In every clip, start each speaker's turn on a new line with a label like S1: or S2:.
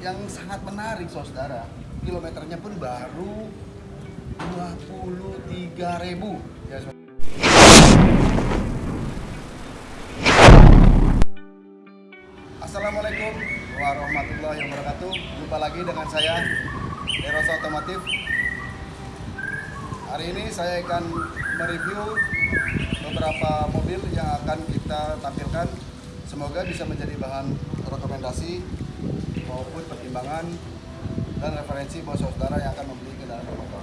S1: yang sangat menarik saudara. Kilometernya pun baru 23 ribu. Ya saudara. Assalamualaikum warahmatullahi wabarakatuh. Jumpa lagi dengan saya Eros Otomotif. Hari ini saya akan mereview beberapa mobil yang akan kita tampilkan. Semoga bisa menjadi bahan rekomendasi maupun pertimbangan dan referensi buat saudara yang akan membeli kendaraan bermotor.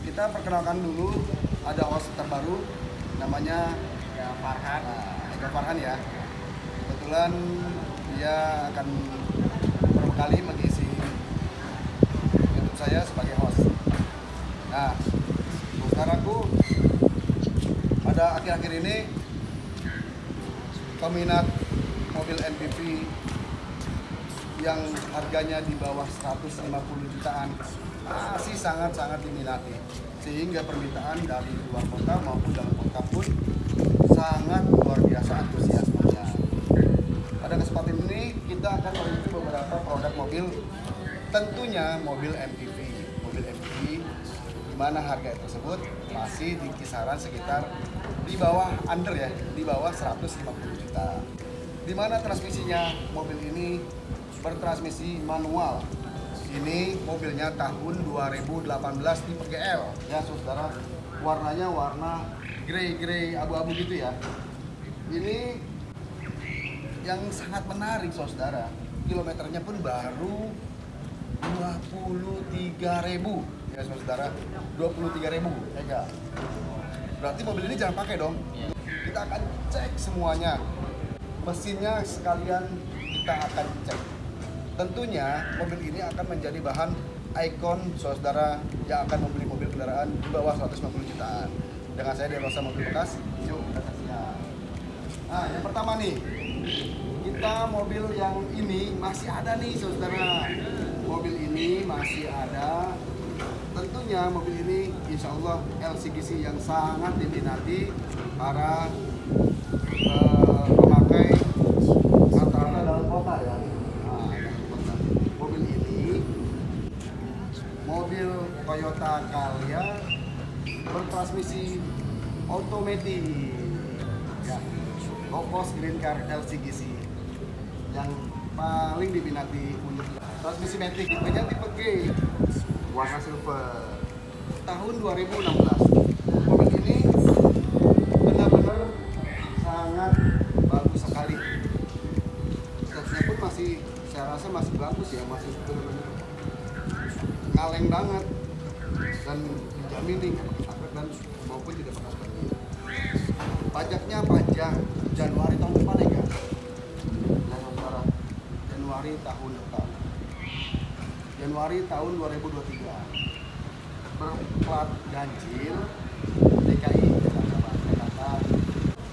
S1: Kita perkenalkan dulu ada host terbaru namanya
S2: Ya, Farhan.
S1: nah, Eko Farhan ya. Kebetulan dia akan beberapa kali mengisi YouTube saya sebagai host. Nah, saudaraku pada akhir-akhir ini peminat mobil MPV yang harganya di bawah 150 jutaan. Masih sangat-sangat diminati sehingga permintaan dari luar kota maupun dalam kota pun sangat luar biasa antusiasmenya. Pada kesempatan ini kita akan mereview beberapa produk mobil. Tentunya mobil MPV mobil MPV di mana harga tersebut masih di kisaran sekitar di bawah under ya di bawah 150 juta. Di mana transmisinya mobil ini bertransmisi manual. Ini mobilnya tahun 2018 tipe GL ya saudara. Warnanya warna grey-grey abu-abu gitu ya. Ini yang sangat menarik saudara. Kilometernya pun baru 23.000 ya saudara. 23.000 ya enggak? Berarti mobil ini jangan pakai dong. Kita akan cek semuanya. Mesinnya sekalian kita akan cek. Tentunya mobil ini akan menjadi bahan ikon saudara yang akan membeli mobil kendaraan di bawah 150 jutaan. Dengan saya Derosa Mobil Bekas, yuk kita saksikan. Nah, yang pertama nih, kita mobil yang ini masih ada nih saudara. Mobil ini masih ada. Tentunya mobil ini insya Allah LCGC yang sangat diminati para eh, pemakai rata-rata dalam kota ya. Nah, dalam kota. Mobil ini mobil Toyota Calya bertransmisi otomatis ya low green car LCGC yang paling diminati untuk transmisi matic. Tipenya tipe G warna silver. Tahun 2016 mobil ini benar-benar sangat bagus sekali. Stasnya pun masih saya rasa masih bagus ya masih benar-benar ngaleng banget dan dijamin nih nggak dan maupun tidak pernah banjir. Pajaknya pajak Januari tahun depan ya kan? Saudara, Januari tahun depan. Januari tahun 2023 berplat ganjil DKI Jakarta. Jakarta.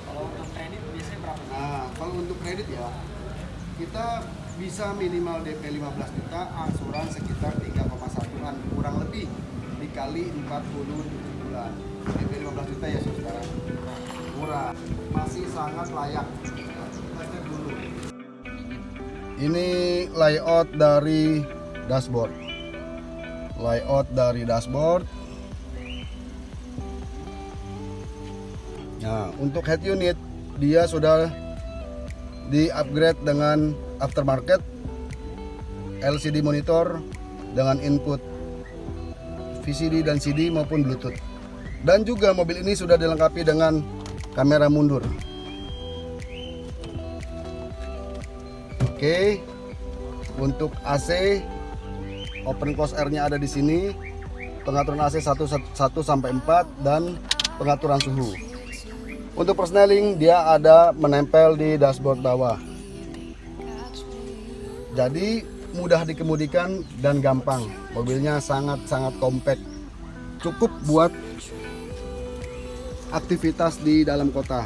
S2: Kalau untuk kredit biasanya berapa?
S1: Nah, kalau untuk kredit ya, kita bisa minimal DP 15 juta, angsuran sekitar 3,1an kurang lebih dikali 47 bulan. DP 15 juta ya saudara. Murah, masih sangat layak. Kita dulu. Ini layout dari dashboard. Layout dari dashboard. Nah, untuk head unit dia sudah di upgrade dengan aftermarket LCD monitor dengan input VCD dan CD maupun Bluetooth. Dan juga mobil ini sudah dilengkapi dengan kamera mundur. Oke. Untuk AC open close air-nya ada di sini. Pengaturan AC 1, 1 sampai 4 dan pengaturan suhu. Untuk persneling dia ada menempel di dashboard bawah. Jadi mudah dikemudikan dan gampang. Mobilnya sangat-sangat compact. Cukup buat aktivitas di dalam kota.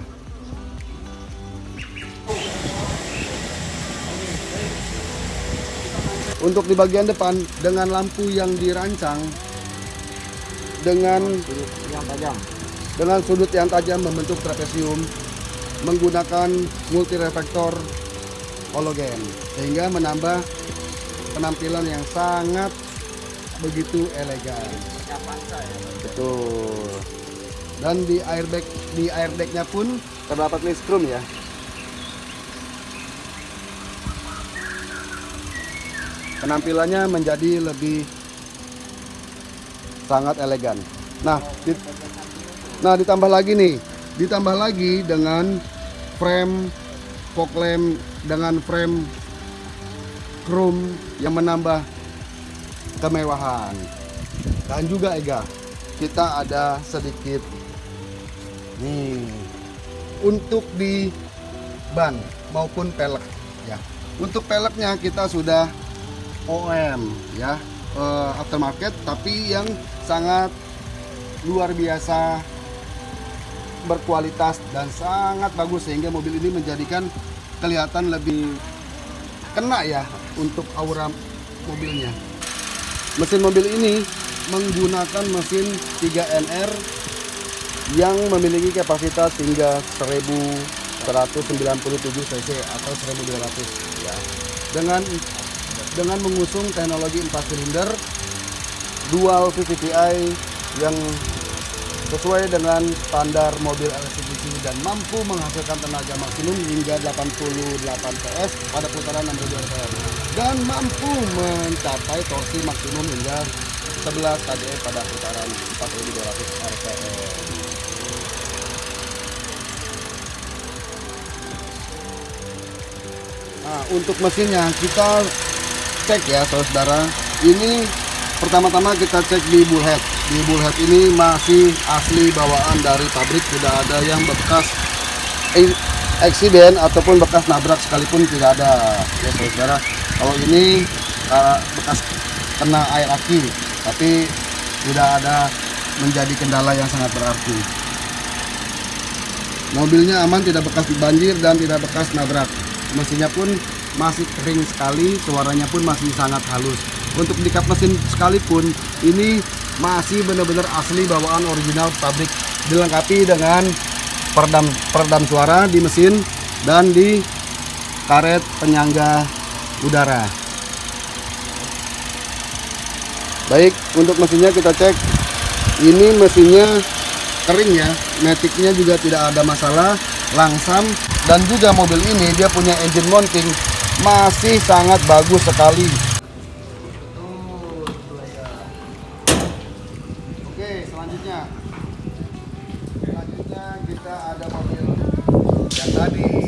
S1: Untuk di bagian depan dengan lampu yang dirancang dengan
S2: Yang tajam.
S1: dengan sudut yang tajam membentuk trapesium menggunakan multi reflektor halogen sehingga menambah penampilan yang sangat begitu elegan. Betul. Dan di airbag di airbagnya pun terdapat listrum ya. Penampilannya menjadi lebih sangat elegan. Nah, di- nah ditambah lagi nih, ditambah lagi dengan frame fog lamp dengan frame chrome yang menambah kemewahan. Dan juga Ega, kita ada sedikit nih untuk di ban maupun pelek ya. Untuk peleknya kita sudah OM ya, eh, aftermarket tapi yang sangat luar biasa berkualitas dan sangat bagus sehingga mobil ini menjadikan kelihatan lebih kena ya untuk aura mobilnya. Mesin mobil ini menggunakan mesin 3NR yang memiliki kapasitas hingga 1197 cc atau 1200 ya. Dengan dengan mengusung teknologi 4 silinder dual VVTi yang sesuai dengan standar mobil LCGC dan mampu menghasilkan tenaga maksimum hingga 88 PS pada putaran 6000 rpm dan mampu mencapai torsi maksimum hingga 11 kdE pada putaran 4200 rpm. Nah, untuk mesinnya kita cek ya saudara. Ini pertama-tama kita cek di bullhead. Di bullhead ini masih asli bawaan dari pabrik, tidak ada yang bekas eksiden ataupun bekas nabrak sekalipun tidak ada. Ya saudara. Kalau ini uh, bekas kena air aki, tapi tidak ada menjadi kendala yang sangat berarti. Mobilnya aman, tidak bekas banjir dan tidak bekas nabrak. Mesinnya pun masih kering sekali, suaranya pun masih sangat halus. Untuk di kap mesin sekalipun, ini masih benar-benar asli bawaan original pabrik. Dilengkapi dengan peredam peredam suara di mesin dan di karet penyangga udara. Baik, untuk mesinnya kita cek. Ini mesinnya kering ya, metiknya juga tidak ada masalah, langsam dan juga mobil ini dia punya engine mounting masih sangat bagus sekali. Oke, selanjutnya. Selanjutnya kita ada mobil yang tadi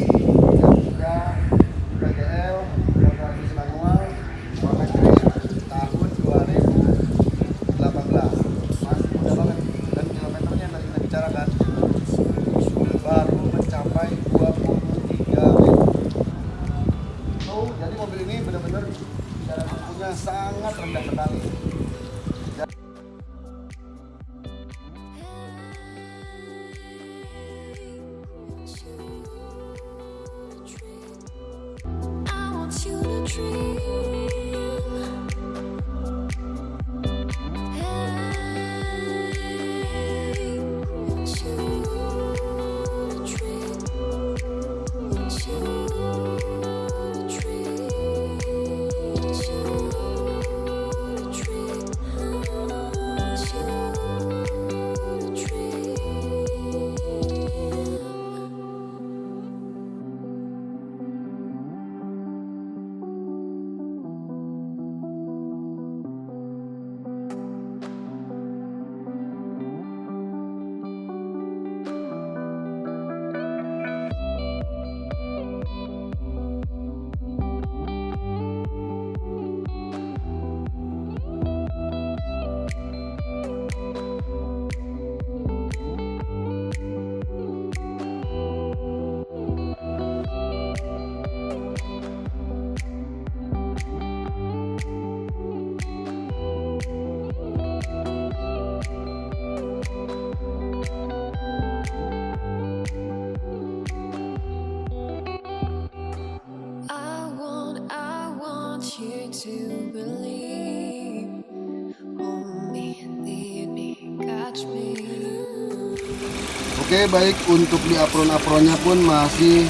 S1: Oke baik. Untuk di apron-apronnya pun masih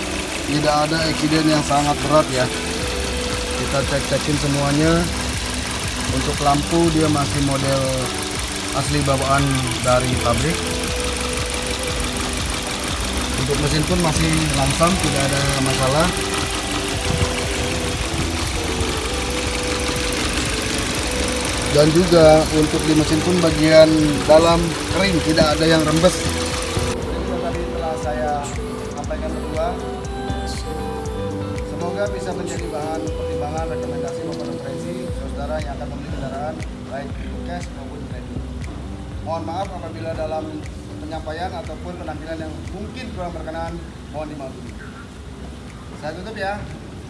S1: tidak ada eksiden yang sangat berat ya. Kita cek-cekin semuanya. Untuk lampu dia masih model asli bawaan dari pabrik. Untuk mesin pun masih langsam tidak ada masalah. Dan juga untuk di mesin pun bagian dalam kering tidak ada yang rembes semoga bisa menjadi bahan pertimbangan rekomendasi maupun referensi saudara yang akan membeli kendaraan baik cash maupun kredit. Mohon maaf apabila dalam penyampaian ataupun penampilan yang mungkin kurang berkenan mohon dimaklumi. Saya tutup ya.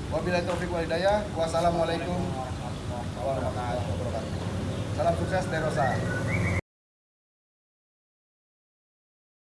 S1: Wabillahi taufiq wal hidayah. Wassalamualaikum warahmatullahi wabarakatuh. Salam sukses Derosa